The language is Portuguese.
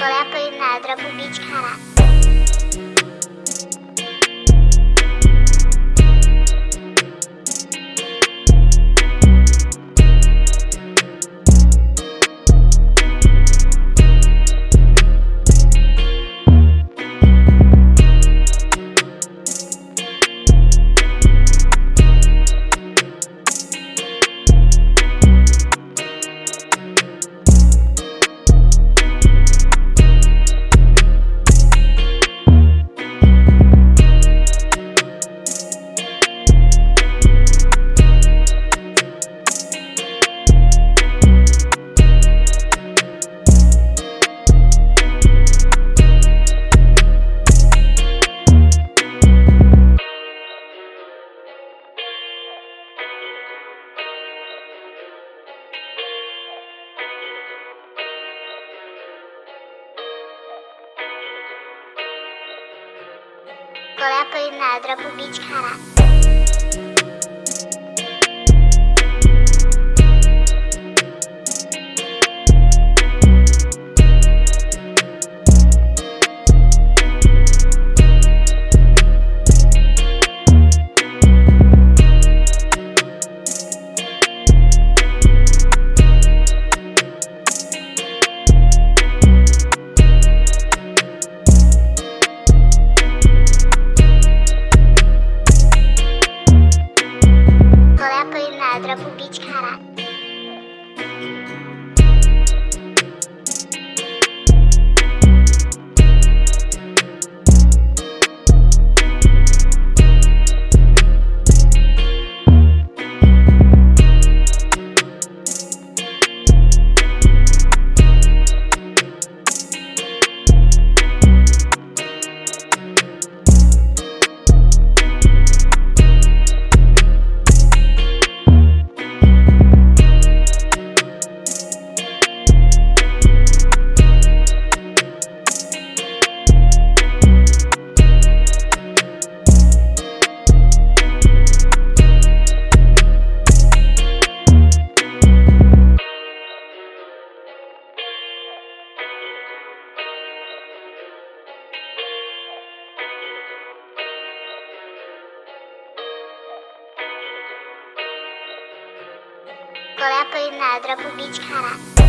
I'm gonna Bora aprender a dropar o beat, caralho. Qual é a pedra Qual é a pedra pro beat, caralho.